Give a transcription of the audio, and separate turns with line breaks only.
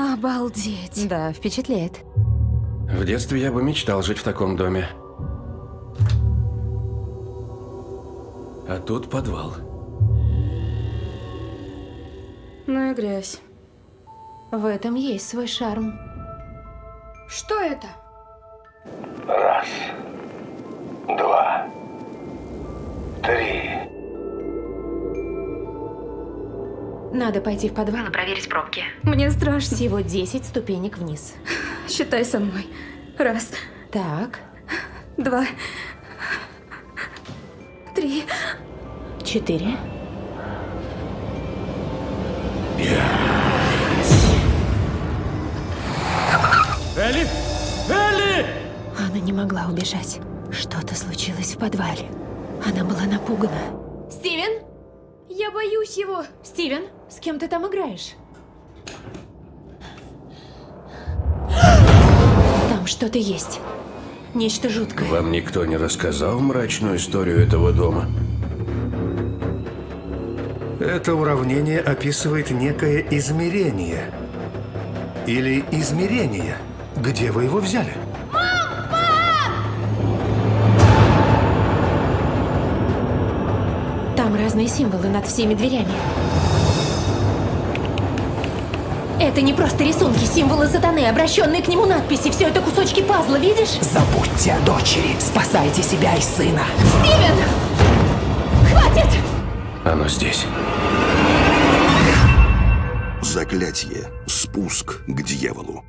Обалдеть.
Да, впечатляет.
В детстве я бы мечтал жить в таком доме. А тут подвал.
Ну и грязь.
В этом есть свой шарм.
Что это?
Раз, два, три.
Надо пойти в подвал и проверить пробки.
Мне страшно.
Всего 10 ступенек вниз.
Считай со мной. Раз,
Так,
два, три.
четыре.
Элли! Элли!
Она не могла убежать. Что-то случилось в подвале. Она была напугана. Стивен?
Я боюсь его.
Стивен, с кем ты там играешь? Там что-то есть. Нечто жуткое.
Вам никто не рассказал мрачную историю этого дома?
Это уравнение описывает некое измерение. Или измерение. Где вы его взяли?
Разные символы над всеми дверями. Это не просто рисунки, символы сатаны, обращенные к нему надписи. Все это кусочки пазла, видишь?
Забудьте о дочери. Спасайте себя и сына.
Стивен! Хватит!
Оно здесь.
Заклятие. Спуск к дьяволу.